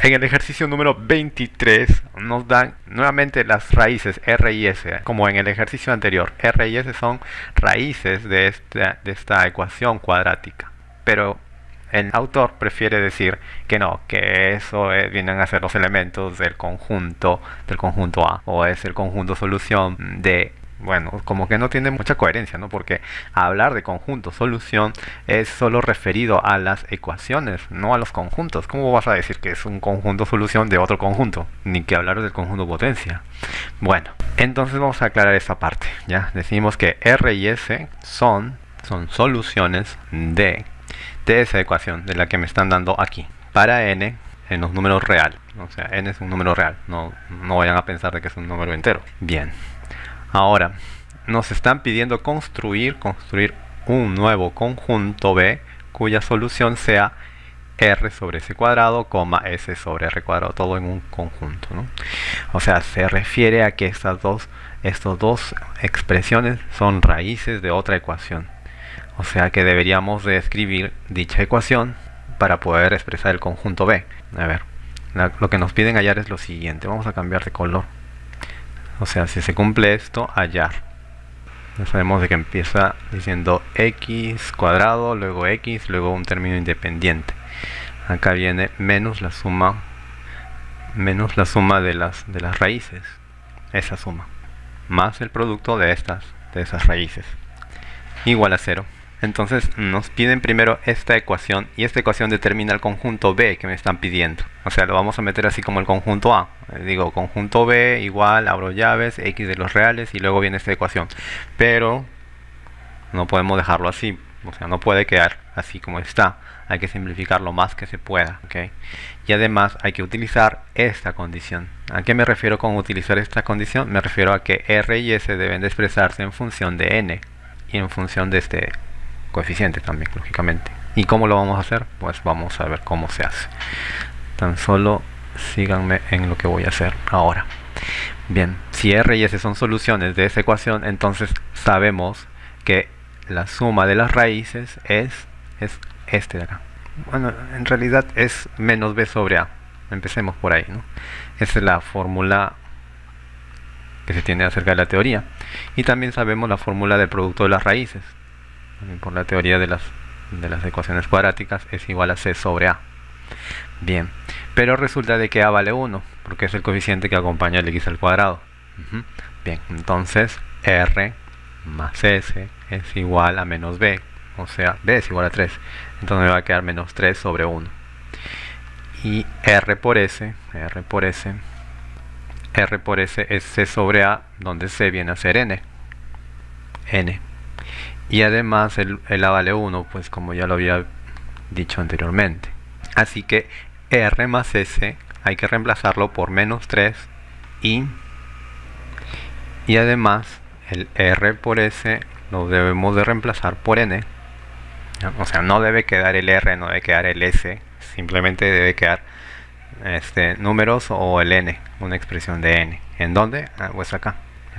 En el ejercicio número 23 nos dan nuevamente las raíces R y S, como en el ejercicio anterior. R y S son raíces de esta, de esta ecuación cuadrática. Pero el autor prefiere decir que no, que eso vienen a ser los elementos del conjunto, del conjunto A, o es el conjunto solución de bueno, como que no tiene mucha coherencia, ¿no? Porque hablar de conjunto solución es solo referido a las ecuaciones, no a los conjuntos. ¿Cómo vas a decir que es un conjunto solución de otro conjunto? Ni que hablar del conjunto potencia. Bueno, entonces vamos a aclarar esta parte, ¿ya? Decimos que R y S son, son soluciones de, de esa ecuación, de la que me están dando aquí. Para n en los números reales. O sea, n es un número real. No, no vayan a pensar de que es un número entero. Bien. Ahora, nos están pidiendo construir, construir un nuevo conjunto B cuya solución sea R sobre S cuadrado, coma S sobre R cuadrado, todo en un conjunto. O sea, se refiere a que estas dos, dos expresiones son raíces de otra ecuación. O sea que deberíamos de escribir dicha ecuación para poder expresar el conjunto B. A ver, lo que nos piden hallar es lo siguiente. Vamos a cambiar de color. O sea, si se cumple esto, hallar. Ya sabemos de que empieza diciendo x cuadrado, luego x, luego un término independiente. Acá viene menos la suma menos la suma de las de las raíces, esa suma, más el producto de estas de esas raíces igual a cero. Entonces nos piden primero esta ecuación y esta ecuación determina el conjunto B que me están pidiendo. O sea, lo vamos a meter así como el conjunto A. Eh, digo, conjunto B igual, abro llaves, X de los reales y luego viene esta ecuación. Pero no podemos dejarlo así. O sea, no puede quedar así como está. Hay que simplificar lo más que se pueda. Y además hay que utilizar esta condición. ¿A qué me refiero con utilizar esta condición? Me refiero a que R y S deben de expresarse en función de N y en función de este coeficiente también, lógicamente. ¿Y cómo lo vamos a hacer? Pues vamos a ver cómo se hace. Tan solo síganme en lo que voy a hacer ahora. Bien, si R y S son soluciones de esa ecuación, entonces sabemos que la suma de las raíces es, es este de acá. Bueno, en realidad es menos b sobre a. Empecemos por ahí, ¿no? Esa es la fórmula que se tiene acerca de la teoría. Y también sabemos la fórmula del producto de las raíces por la teoría de las, de las ecuaciones cuadráticas, es igual a c sobre a. Bien, pero resulta de que a vale 1, porque es el coeficiente que acompaña el x al cuadrado. Bien, entonces r más s es igual a menos b, o sea, b es igual a 3. Entonces me va a quedar menos 3 sobre 1. Y r por s, r por s, r por s es c sobre a, donde c viene a ser n. n y además el, A vale 1 pues como ya lo había dicho anteriormente. Así que R más S hay que reemplazarlo por menos 3 y y además el R por S lo debemos de reemplazar por N. O sea no debe quedar el R no debe quedar el S simplemente debe quedar este números o el N una expresión de N. ¿en dónde? Ah, pues acá.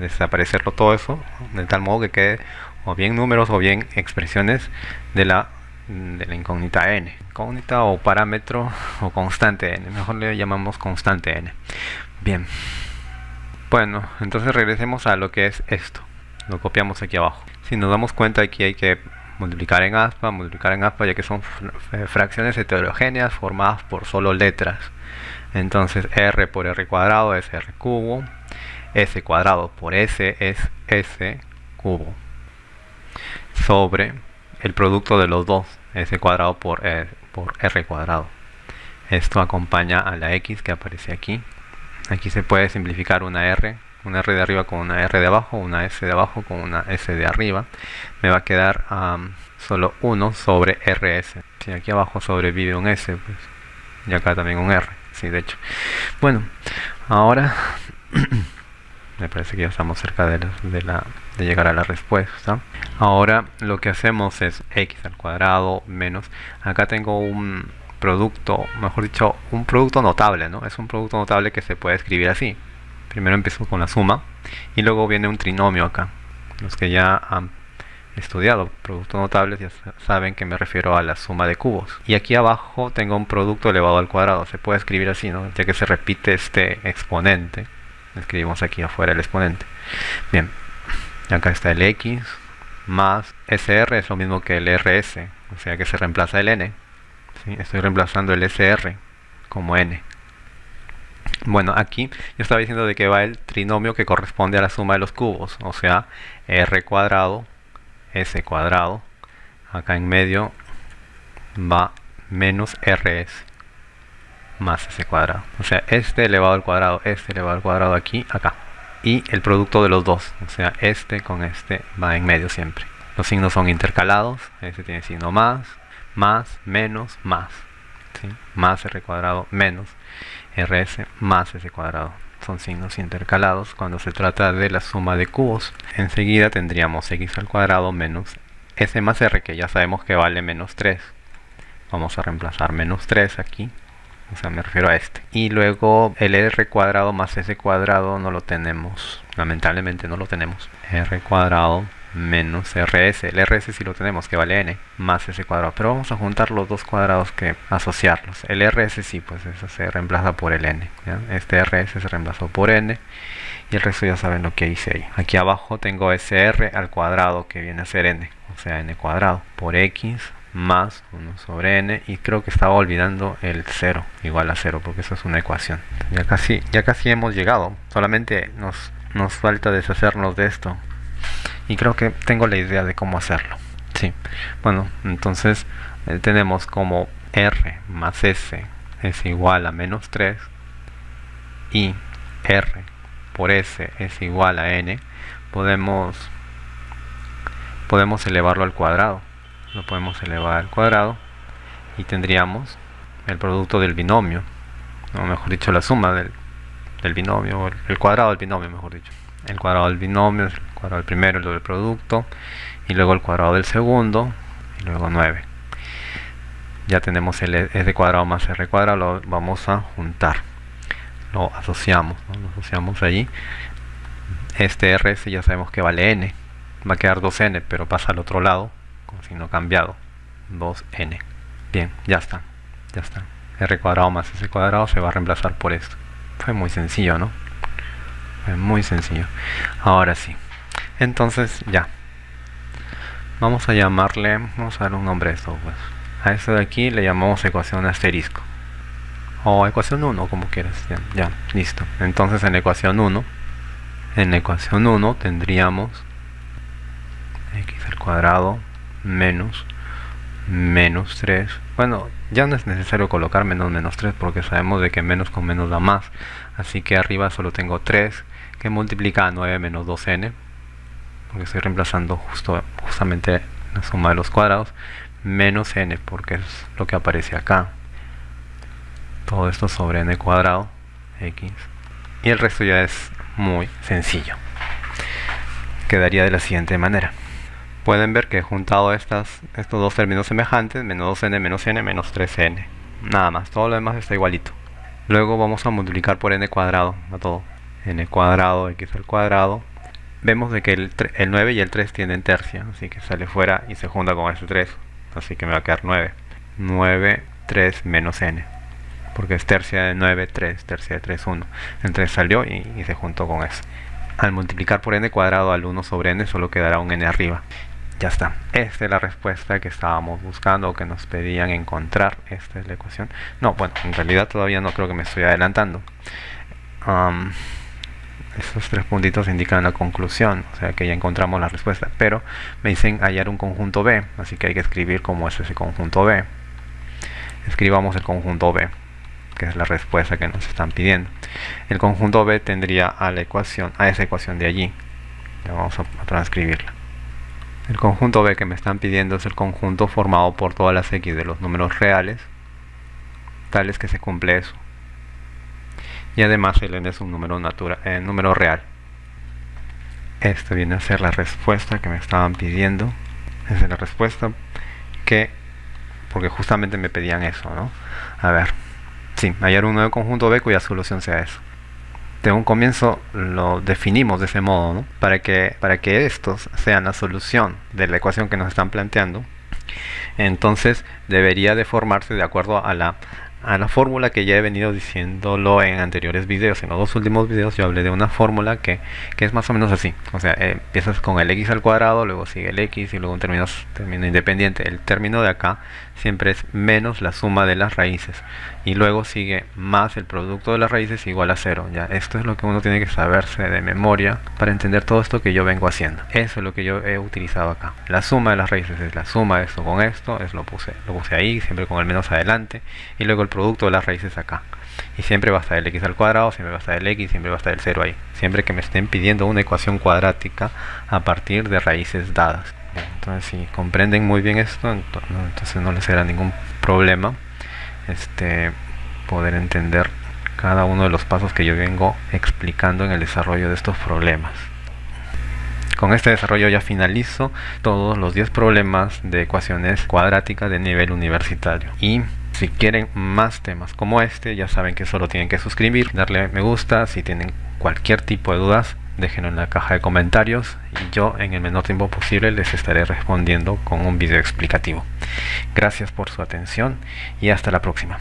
Desaparecerlo todo eso de tal modo que quede o bien números o bien expresiones de la, de la incógnita n. Incógnita o parámetro o constante n. Mejor le llamamos constante n. Bien. Bueno, entonces regresemos a lo que es esto. Lo copiamos aquí abajo. Si nos damos cuenta aquí hay que multiplicar en aspa, multiplicar en aspa ya que son eh, fracciones heterogéneas formadas por solo letras. Entonces r por r cuadrado es r cubo, s cuadrado por s es s cubo sobre el producto de los dos, s cuadrado por, r cuadrado. Esto acompaña a la x que aparece aquí. Aquí se puede simplificar una r, una r de arriba con una r de abajo, una s de abajo con una s de arriba. Me va a quedar solo 1 sobre rs. Si aquí abajo sobrevive un s, pues, y acá también un r. Sí, de hecho. Bueno, ahora me parece que ya estamos cerca de, la, de, llegar a la respuesta. Ahora lo que hacemos es x al cuadrado menos acá tengo un producto mejor dicho un producto notable no es un producto notable que se puede escribir así. Primero empiezo con la suma y luego viene un trinomio acá. Los que ya han estudiado productos notables ya saben que me refiero a la suma de cubos. Y aquí abajo tengo un producto elevado al cuadrado. Se puede escribir así ¿no? ya que se repite este exponente escribimos aquí afuera el exponente. Bien acá está el x más SR es lo mismo que el RS o sea que se reemplaza el n estoy reemplazando el SR como n. Bueno, aquí yo estaba diciendo de que va el trinomio que corresponde a la suma de los cubos, o sea, r cuadrado, s cuadrado, acá en medio va menos rs más s cuadrado. O sea, este elevado al cuadrado, este elevado al cuadrado aquí, acá. Y el producto de los dos, o sea, este con este va en medio siempre. Los signos son intercalados, este tiene signo más, más, menos, más. Más r cuadrado, menos rs más s cuadrado. Son signos intercalados cuando se trata de la suma de cubos. Enseguida tendríamos x al cuadrado menos s más r, que ya sabemos que vale menos 3. Vamos a reemplazar menos 3 aquí. O sea, me refiero a este. Y luego el r cuadrado más s cuadrado no lo tenemos. Lamentablemente no lo tenemos. r cuadrado menos rs. El rs si lo tenemos, que vale n, más ese cuadrado. Pero vamos a juntar los dos cuadrados que asociarlos. El rs sí, pues eso se reemplaza por el n. Este rs se reemplazó por n. Y el resto ya saben lo que hice ahí. Aquí abajo tengo ese r al cuadrado que viene a ser n. O sea, n cuadrado por x más 1 sobre n y creo que estaba olvidando el 0 igual a 0 porque eso es una ecuación. Ya casi ya casi hemos llegado solamente nos nos falta deshacernos de esto. Y creo que tengo la idea de cómo hacerlo sí. Bueno entonces eh, tenemos como r más s es igual a menos 3 y r por s es igual a n podemos podemos elevarlo al cuadrado lo podemos elevar al cuadrado y tendríamos el producto del binomio o mejor dicho la suma del, del binomio el cuadrado del binomio mejor dicho el cuadrado del binomio, el cuadrado del primero, el doble producto, y luego el cuadrado del segundo, y luego 9. Ya tenemos el s cuadrado más r cuadrado, lo vamos a juntar. Lo asociamos, lo asociamos allí. Este rs ya sabemos que vale n, va a quedar 2n, pero pasa al otro lado, con signo cambiado, 2n. Bien, ya está, ya está. r cuadrado más s cuadrado se va a reemplazar por esto. Fue muy sencillo, ¿no? muy sencillo ahora sí entonces ya vamos a llamarle vamos a dar un nombre a esto pues a esto de aquí le llamamos ecuación asterisco o ecuación 1 como quieras ya, ya listo entonces en ecuación 1 en ecuación 1 tendríamos x al cuadrado menos menos 3 bueno ya no es necesario colocar menos menos 3 porque sabemos de que menos con menos da más. Así que arriba solo tengo 3 que multiplica a 9 menos 2n porque estoy reemplazando justo, justamente la suma de los cuadrados menos n porque es lo que aparece acá. Todo esto sobre n cuadrado x. Y el resto ya es muy sencillo. Quedaría de la siguiente manera pueden ver que he juntado estos dos términos semejantes menos 2n menos n menos 3n nada más, todo lo demás está igualito. Luego vamos a multiplicar por n cuadrado a todo. n cuadrado x al cuadrado. Vemos de que el, 9 y el 3 tienen tercia así que sale fuera y se junta con ese 3 así que me va a quedar 9 9, 3 menos n. Porque es tercia de 9, 3, tercia de 3, 1 el 3 salió y, y se juntó con eso. Al multiplicar por n cuadrado al 1 sobre n solo quedará un n arriba ya está, esta es la respuesta que estábamos buscando o que nos pedían encontrar, esta es la ecuación no, bueno, en realidad todavía no creo que me estoy adelantando estos tres puntitos indican la conclusión, o sea que ya encontramos la respuesta, pero me dicen hallar un conjunto B, así que hay que escribir cómo es ese conjunto B. Escribamos el conjunto B, que es la respuesta que nos están pidiendo. El conjunto B tendría a la ecuación, a esa ecuación de allí. Ya vamos a transcribirla. El conjunto B que me están pidiendo es el conjunto formado por todas las x de los números reales, tales que se cumple eso y además el n es un número natural, eh, número real. Esta viene a ser la respuesta que me estaban pidiendo. Esa es la respuesta que, porque justamente me pedían eso, ¿no? A ver, sí, hallar un nuevo conjunto B cuya solución sea eso. De un comienzo lo definimos de ese modo, ¿no? Para que, para que estos sean la solución de la ecuación que nos están planteando, entonces debería de formarse de acuerdo a la a la fórmula que ya he venido diciéndolo en anteriores videos. En los dos últimos videos yo hablé de una fórmula que, es más o menos así. O sea, eh, empiezas con el x al cuadrado, luego sigue el x y luego un término, término independiente. El término de acá siempre es menos la suma de las raíces. Y luego sigue más el producto de las raíces igual a cero. Ya, esto es lo que uno tiene que saberse de memoria para entender todo esto que yo vengo haciendo. Eso es lo que yo he utilizado acá. La suma de las raíces es la suma de esto con esto. Es lo puse, lo puse ahí, siempre con el menos adelante. Y luego el producto de las raíces acá. Y siempre va a estar el x al cuadrado, siempre va a estar el x, siempre va a estar el 0 ahí. Siempre que me estén pidiendo una ecuación cuadrática a partir de raíces dadas. Entonces si comprenden muy bien esto, entonces no les será ningún problema este, poder entender cada uno de los pasos que yo vengo explicando en el desarrollo de estos problemas. Con este desarrollo ya finalizo todos los 10 problemas de ecuaciones cuadráticas de nivel universitario. Y si quieren más temas como este, ya saben que solo tienen que suscribir, darle me gusta, si tienen cualquier tipo de dudas, déjenlo en la caja de comentarios y yo en el menor tiempo posible les estaré respondiendo con un video explicativo. Gracias por su atención y hasta la próxima.